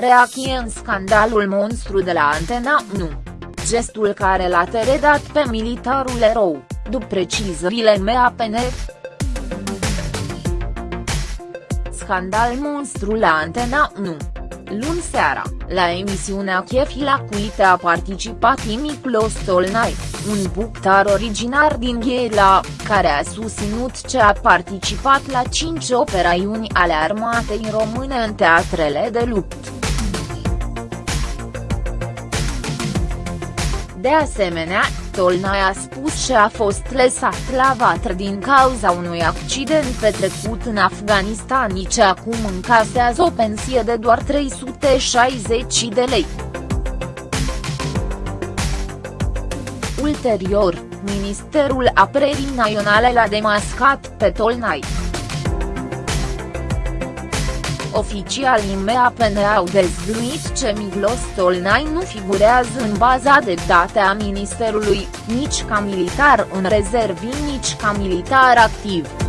reacție în scandalul monstru de la Antena 1. Gestul care l-a teredat pe militarul erou, după precizările MAPN. Scandal monstru la Antena 1 Luni seara, la emisiunea Chefila Cuite a participat Imiclos Tolnai, un buctar originar din Ghiela, care a susținut ce a participat la cinci operațiuni ale armatei române în teatrele de luptă. De asemenea, Tolnai a spus că a fost lăsat la vatră din cauza unui accident petrecut în Afganistan și acum încasează o pensie de doar 360 de lei. Ulterior, Ministerul Apărării Naționale l-a demascat pe Tolnai. Oficialii MAPN au dezvăluit ce Miglos Tolnai nu figurează în baza de date a Ministerului, nici ca militar în rezervii nici ca militar activ.